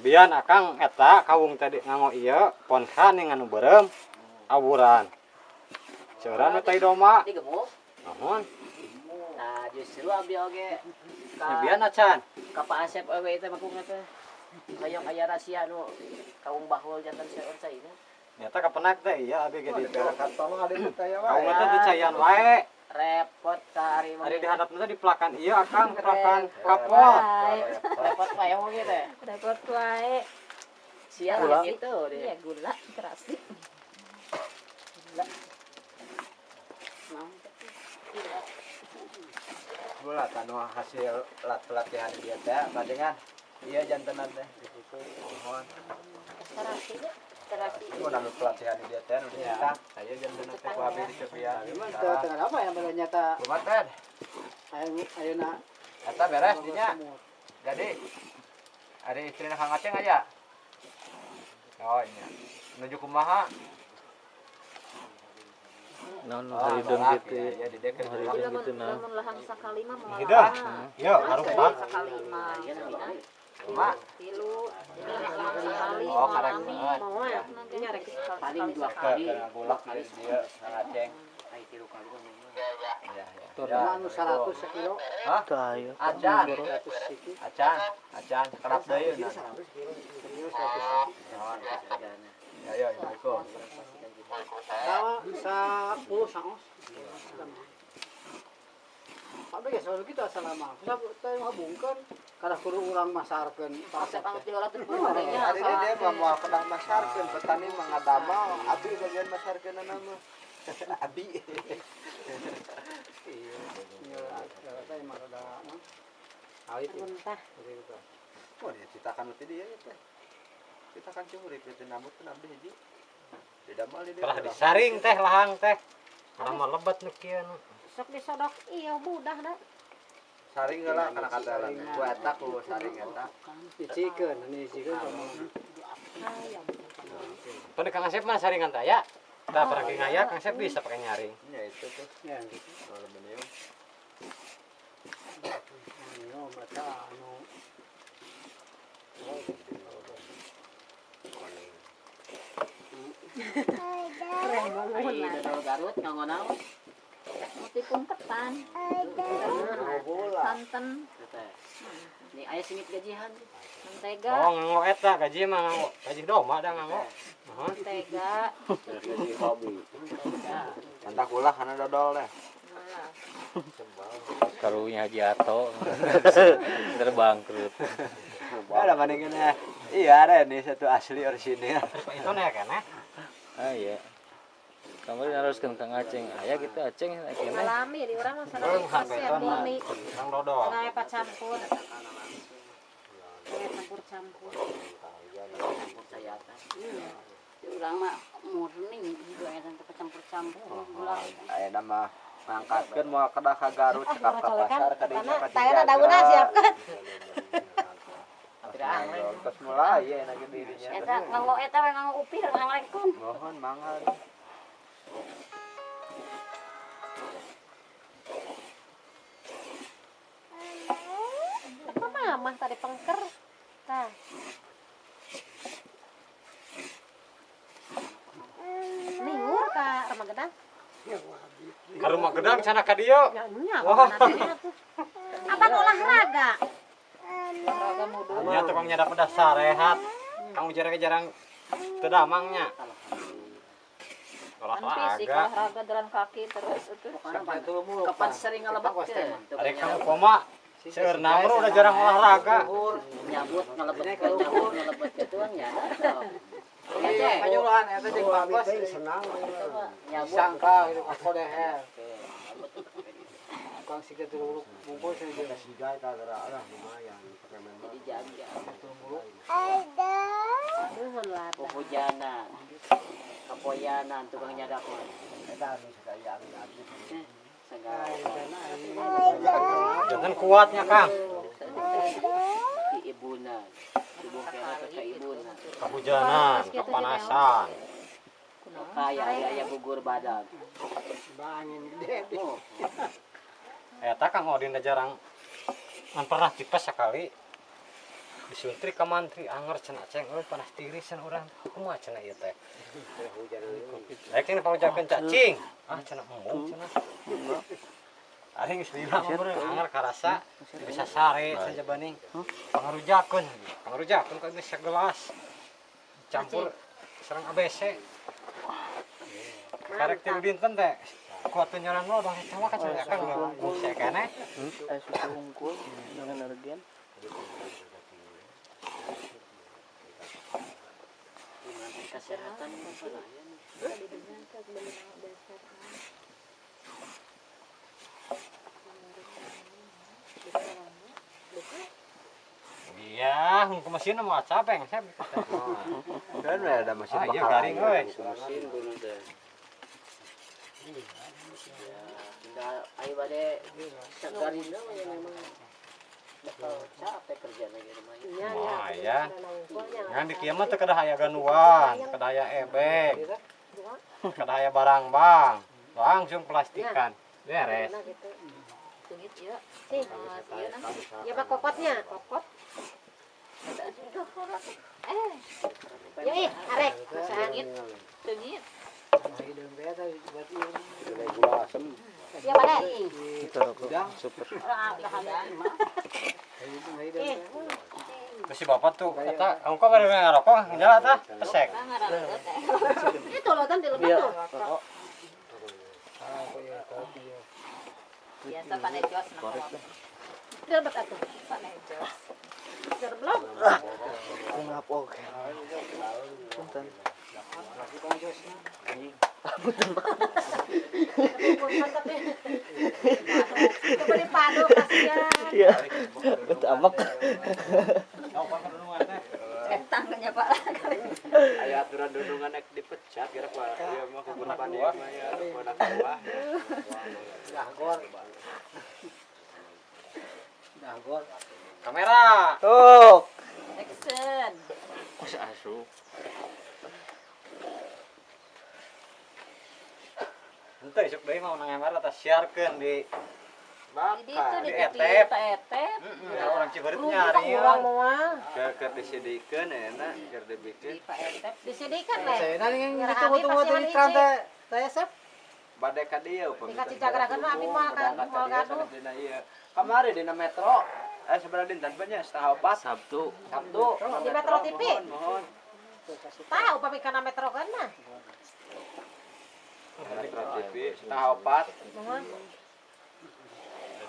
biar akan eta kawung tadi nganggo iya ponka nih nganu berem aburan. Seorang eta idoma namun nah justru abi oge. Biar acan. kapa asep oge eta makung eta kayak kayak rahasia nu kawung bahul jantan seorang saya nyata kapenak teh iya abi gede kaung eta teh cayan wae. Repot ka hari Ari mah. di hadap teh di pelakan ieu akang pelakan kapol. Repot wae mah gitu. Repot wae. Siang Gula. gitu deh. Iya gula terasi. Gula tanu hasil lat pelatihan dia teh badengan. Iya jantan teh di situ. Mohon. Terasi ya. Terasi. Itu nanu pelatihan. Saya teh ku abi di apa yang bela nyata teh. aya ayeuna Eta beres dinya. Jadi ada istri Kang Aceng aja. Oh iya. Menuju kumaha? non Oh, haridon gitu ya, ya, Haridon gitu nah lamun lahang sakali mah. Yo harupat. Sakali mah. Cuma Tilu. Oh, karek banget. Ya. Sekali Paling dua kali. gulak dari dia Kang Aceng. Ai tilu kali. Iya, iya. Ya, anu 100 sekilo Hah? kayu Acan. 100 siki Acan, acan kerap deui Jadi nah. 100 kilo sekilo 100 siki Naon, Pegana. Ya, ya, Assalamualaikum. sama bisa 10 saos Tapi ya selalu kita selama bisa teh ngabungkeun kada kudu urang masarkeun Asep pasep angkat teh. tiga ratus Oh, puluh iya. ya. Hari ini dia mah mau kedang masarkeun petani mengadama abi bagian masarkeun nama. Abi. Iya, ya teh mah kada anu. Awit ya. Muntah. Oh, dia citakan itu dia ya teh. Citakan cumuri itu nambut tuh nabi hiji. Tidak mal. Telah disaring teh lahang teh. Karena mah lebat nu kieu nu. Sok disodok iya budah dah. Saring lah kana kata lah. Ku eta ku saring eta. Dicikeun, ini dicikeun sama Ayam. Pada Kang Asep mah saringan teh ya. Tah pergi ngaya Kang Asep bisa pakai nyaring. Ya itu tuh. ya. Aluminium. Anu baca anu Keren banget dodol Garut nganggo Mutipun ketan. Santan. Ini aya singit gajihan. Mentega. Oh nganggo eta gaji mah nganggo gaji doma da nganggo. Mentega. Entah ulah kana dodol deh. Karunya jatuh terbangkrut Ada mana kena? Iya ada nih satu asli orisinil. Itu nih kene. ah iya kamu haruskan kang aceng ayah gitu aceng akhirnya Alami di orang mah sareng mah. murni. Kang Dodol. Tengah apa campur. Tengah campur-campur. Saya atas. Urang mah murni juga ya sampai campur-campur. Gula. Aya nama ngangkatkeun moal kedah ka Garut cekap ka pasar ka dinya ka Tayana daunna siapkan. Terus mulai ya enak dirinya. Eta nganggo eta we nganggo upir ngangrekun. Mohon mangga. Mamah tadi pengker? Tah. Ningur ka rumah gedang. Ke rumah gedang sana ka dieu. Ya nya Oh. Apa olahraga? Olahraga mudu. Nya tukang nyadap udah sarehat. Kang jarang jarang teu damangnya. Kan fisik Olahraga. olahraga jalan kaki terus itu. Kapan sering ngelebetkeun? Ari Kang Koma seueur namur udah jarang olahraga. nyabut ngelebetkeun, nyabut ngelebetkeun tuh nya. Iya, penyuluhan eta jeung bagus. Nyabut. Sangka itu aku deher. Kang siga dulu bungkus sih jeung siga eta gara lumayan pakai memang. Jadi jaga. Nuhun lah. Pupujanan. Kapoyanan tukang nyadak mah. Eta sakaya anu abdi. Jangan kuatnya Kang. Ibu kena ke. Kehujanan, kepanasan. Kaya aya gugur badan. Bangin. Oh, Eta Kang Odin jarang pernah tipes sekali. Disultri ka mantri anger cenah ceng euy panas tiris cenah urang. Kumaha cenah ieu teh? Rek ini pangucapkeun cacing ah cenah embung cenah Ari geus lila mah anger karasa bisa sare saja baning pangarujakeun pangarujakeun ka geus sagelas campur sareng ABC karek tilu dinten teh kuat teu nyaran lo dong eta mah kan cenah kan. nguse keneh Eh, Kesehatan Iya, ke mesin mah capek saya Kan ada mesin Ah, iya garing mesin bunuh teh. Ya, tinggal ayo bade segarin memang. Capek kerja lagi rumahnya. Wah, ya. Ngan di kieu mah teu kedah aya ganuan, kedah aya ebek. Kedah aya barang bang. Langsung plastikan. Beres. Tungit ya. Sih, ya pak kokotnya, kokot. Eh, ya ih, arek, masa angin. Ieu. Ya pada. Itu rokok super. Eh. Terus si bapak tuh kata, "Kamu kok bari ngarokok?" Jalan tah, pesek. Itu loh kan di luar Iya, tuh. rokok. Ah, kok ya koknya ya. Biasa pakai jos nah. Di luar tuh. Pakai jos. Belum? Ngap oke. Punten. Pangosna. Punten tapi. Coba dipadu kasihan. Iya. Betul amak. Tangannya Pak. Aya aturan dundungan nek dipecat kira apa? Ieu mah kumpul dia mah ya anak buah. Dagor. Dagor. Kamera. Tuh. Action. Kus asup. Henteu isuk deui mah nang kamera tah siarkeun di Jadi itu di di etep. Etep. Orang Rugi nyari. orang mah. Keur disidikeun enak, keur. Di Etep. Disedikan leh. Saya yang ditunggu-tunggu di tram teh teh sep. Bade ka dieu upami. Dikasih cakrakeun mah abi mah kan moal gaduh. Kamari dina metro. Eh sebenarnya dinten banyak setengah opat. Sabtu. Sabtu. Di Metro TV. Mohon. Tahu pami kana metro kan mah. Metro TV setengah opat. Mohon.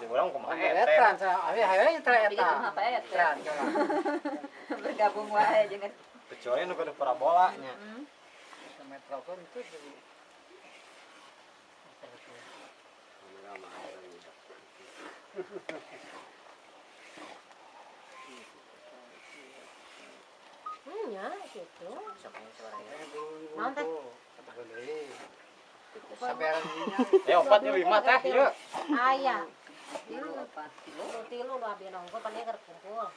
Jadi orang kumaha tran abi hayang teh eta. Pak Etep. Tran. Bergabung wae jeung Kecuali nu kudu parabolanya. Metro kan itu jadi Hmm, ya gitu. Sampai. Eh opat nya lima teh ieu. Aya. Tilu apa? Tilu tilu nongko pan dia keur kumpul.